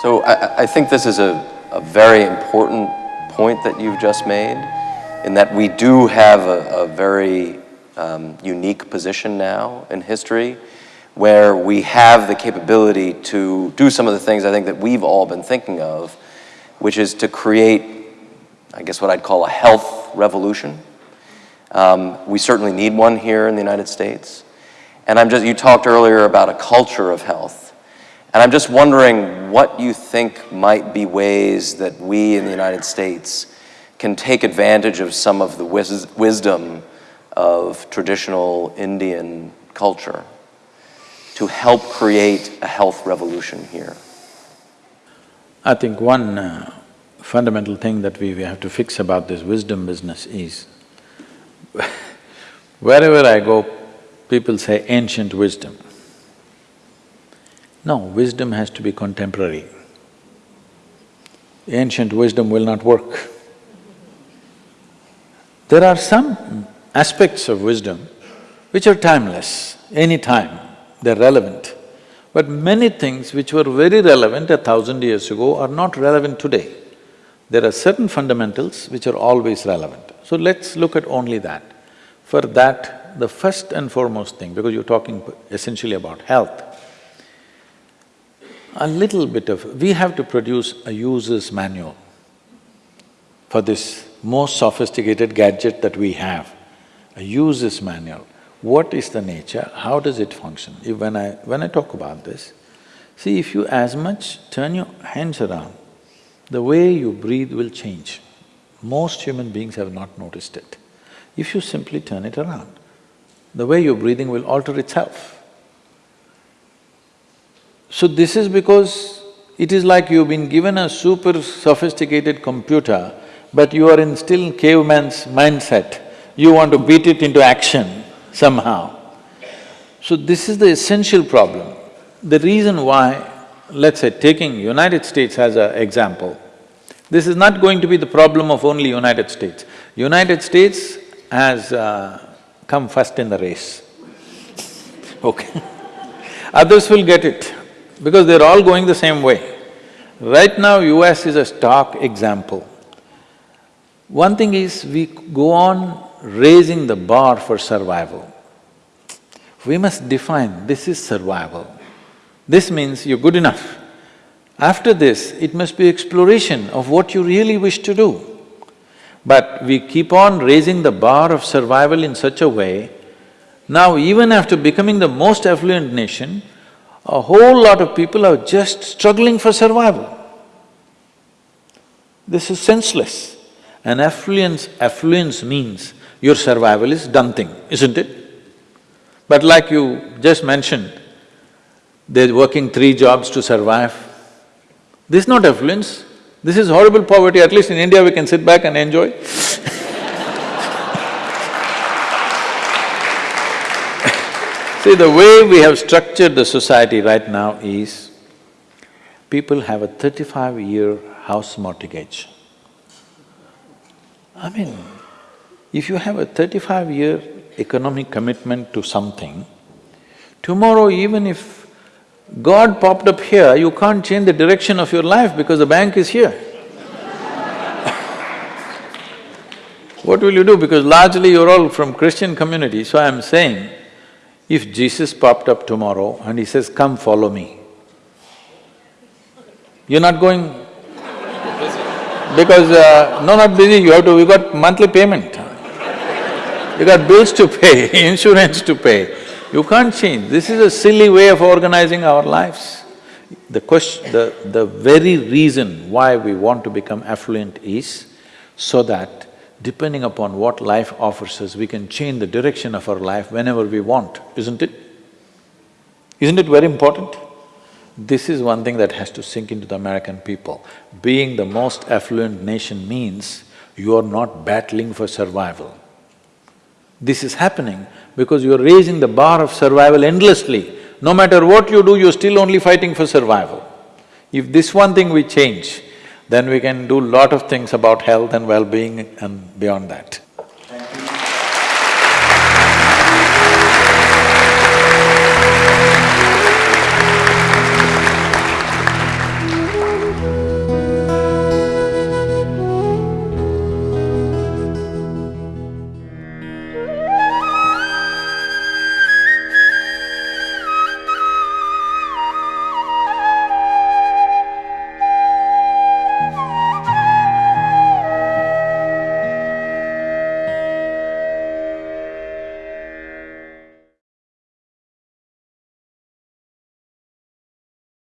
So I, I think this is a, a very important point that you've just made, in that we do have a, a very um, unique position now in history where we have the capability to do some of the things I think that we've all been thinking of, which is to create, I guess what I'd call a health revolution. Um, we certainly need one here in the United States. And I'm just, you talked earlier about a culture of health. And I'm just wondering what you think might be ways that we in the United States can take advantage of some of the wis wisdom of traditional Indian culture to help create a health revolution here? I think one uh, fundamental thing that we, we have to fix about this wisdom business is wherever I go, people say ancient wisdom. No, wisdom has to be contemporary. Ancient wisdom will not work. There are some aspects of wisdom which are timeless, any time they're relevant. But many things which were very relevant a thousand years ago are not relevant today. There are certain fundamentals which are always relevant. So let's look at only that. For that, the first and foremost thing, because you're talking essentially about health, a little bit of… we have to produce a user's manual for this most sophisticated gadget that we have, a user's manual what is the nature, how does it function? If when I… when I talk about this, see if you as much turn your hands around, the way you breathe will change. Most human beings have not noticed it. If you simply turn it around, the way you're breathing will alter itself. So this is because it is like you've been given a super sophisticated computer, but you are in still caveman's mindset. You want to beat it into action somehow. So this is the essential problem. The reason why, let's say taking United States as an example, this is not going to be the problem of only United States. United States has uh, come first in the race, okay Others will get it because they're all going the same way. Right now, US is a stark example. One thing is, we go on raising the bar for survival. We must define, this is survival. This means you're good enough. After this, it must be exploration of what you really wish to do. But we keep on raising the bar of survival in such a way, now even after becoming the most affluent nation, a whole lot of people are just struggling for survival. This is senseless. And affluence… affluence means your survival is done thing, isn't it? But like you just mentioned, they're working three jobs to survive. This is not affluence, this is horrible poverty, at least in India we can sit back and enjoy See, the way we have structured the society right now is, people have a thirty-five-year house mortgage. I mean, if you have a thirty-five-year economic commitment to something, tomorrow even if God popped up here, you can't change the direction of your life because the bank is here. what will you do? Because largely you're all from Christian community, so I'm saying, if Jesus popped up tomorrow and he says, come follow me, you're not going because uh, no, not busy, you have to… you got monthly payment. You got bills to pay, insurance to pay. You can't change. This is a silly way of organizing our lives. The question… the… the very reason why we want to become affluent is so that depending upon what life offers us, we can change the direction of our life whenever we want, isn't it? Isn't it very important? This is one thing that has to sink into the American people. Being the most affluent nation means you are not battling for survival. This is happening because you're raising the bar of survival endlessly. No matter what you do, you're still only fighting for survival. If this one thing we change, then we can do lot of things about health and well-being and beyond that.